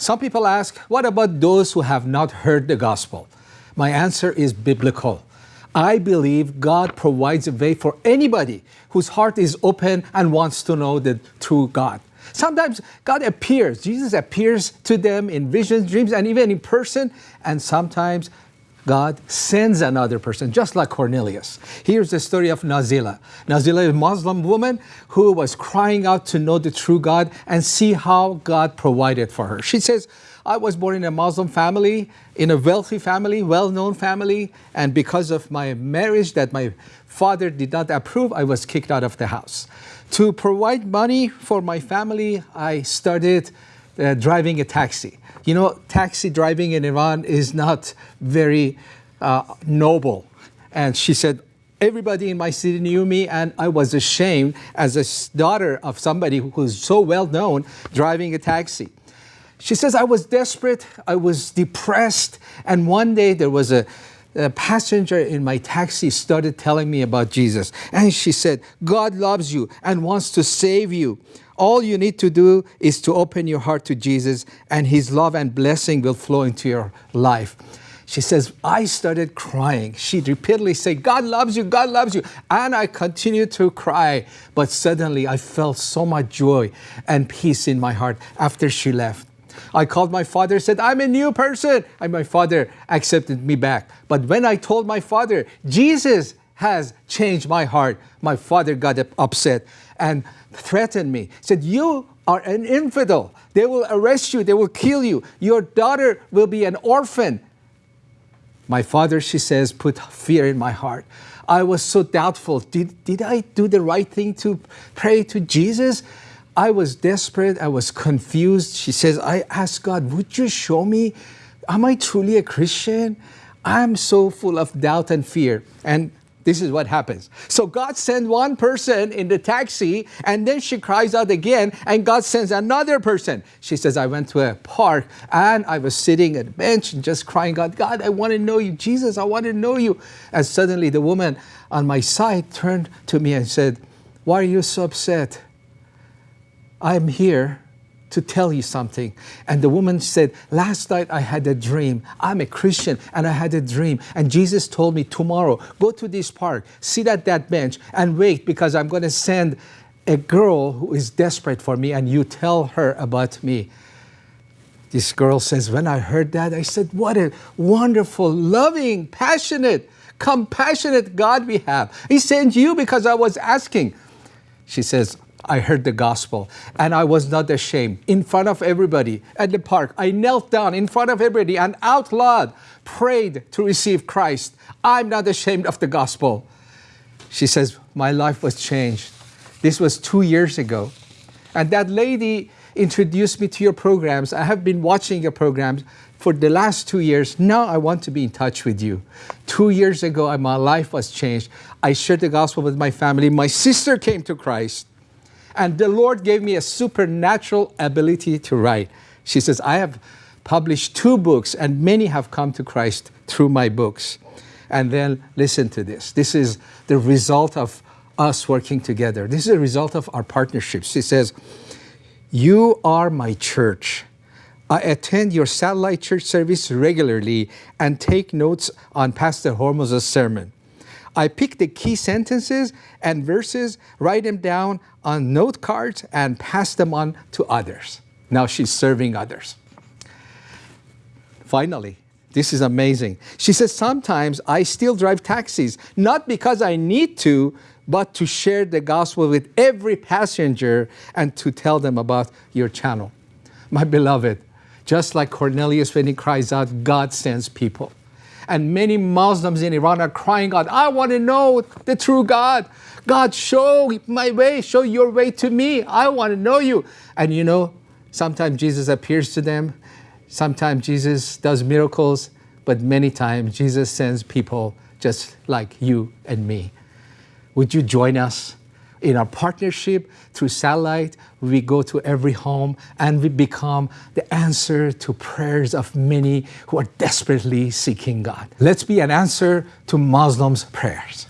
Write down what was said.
Some people ask, what about those who have not heard the gospel? My answer is biblical. I believe God provides a way for anybody whose heart is open and wants to know the true God. Sometimes God appears, Jesus appears to them in visions, dreams, and even in person, and sometimes God sends another person, just like Cornelius. Here's the story of Nazila. Nazila is a Muslim woman who was crying out to know the true God and see how God provided for her. She says, I was born in a Muslim family, in a wealthy family, well-known family, and because of my marriage that my father did not approve, I was kicked out of the house. To provide money for my family, I started uh, driving a taxi. You know, taxi driving in Iran is not very uh, noble. And she said, everybody in my city knew me and I was ashamed as a daughter of somebody who's so well known driving a taxi. She says, I was desperate, I was depressed, and one day there was a, a passenger in my taxi started telling me about Jesus. And she said, God loves you and wants to save you. All you need to do is to open your heart to Jesus and his love and blessing will flow into your life. She says, I started crying. She repeatedly said, God loves you, God loves you. And I continued to cry. But suddenly I felt so much joy and peace in my heart after she left. I called my father, said, I'm a new person. And my father accepted me back. But when I told my father, Jesus has changed my heart, my father got upset and threatened me. Said, you are an infidel. They will arrest you. They will kill you. Your daughter will be an orphan. My father, she says, put fear in my heart. I was so doubtful. Did, did I do the right thing to pray to Jesus? I was desperate. I was confused. She says, I asked God, would you show me, am I truly a Christian? I'm so full of doubt and fear. And this is what happens. So God sends one person in the taxi and then she cries out again and God sends another person. She says, I went to a park and I was sitting at a bench and just crying out, God, I want to know you. Jesus, I want to know you. And suddenly the woman on my side turned to me and said, why are you so upset? I'm here to tell you something. And the woman said, last night I had a dream. I'm a Christian and I had a dream. And Jesus told me tomorrow, go to this park, sit at that bench and wait because I'm going to send a girl who is desperate for me and you tell her about me. This girl says, when I heard that, I said, what a wonderful, loving, passionate, compassionate God we have. He sent you because I was asking. She says, I heard the gospel and I was not ashamed. In front of everybody at the park, I knelt down in front of everybody and out loud prayed to receive Christ. I'm not ashamed of the gospel. She says, my life was changed. This was two years ago. And that lady introduced me to your programs. I have been watching your programs for the last two years. Now I want to be in touch with you. Two years ago, my life was changed. I shared the gospel with my family. My sister came to Christ. And the Lord gave me a supernatural ability to write. She says, I have published two books and many have come to Christ through my books. And then listen to this. This is the result of us working together. This is a result of our partnership. She says, you are my church. I attend your satellite church service regularly and take notes on Pastor Hormoz's sermon. I pick the key sentences and verses, write them down on note cards and pass them on to others. Now she's serving others. Finally, this is amazing. She says, sometimes I still drive taxis, not because I need to, but to share the gospel with every passenger and to tell them about your channel. My beloved, just like Cornelius when he cries out, God sends people and many Muslims in Iran are crying out, I want to know the true God. God, show my way, show your way to me. I want to know you. And you know, sometimes Jesus appears to them, sometimes Jesus does miracles, but many times Jesus sends people just like you and me. Would you join us? In our partnership through satellite, we go to every home and we become the answer to prayers of many who are desperately seeking God. Let's be an answer to Muslims' prayers.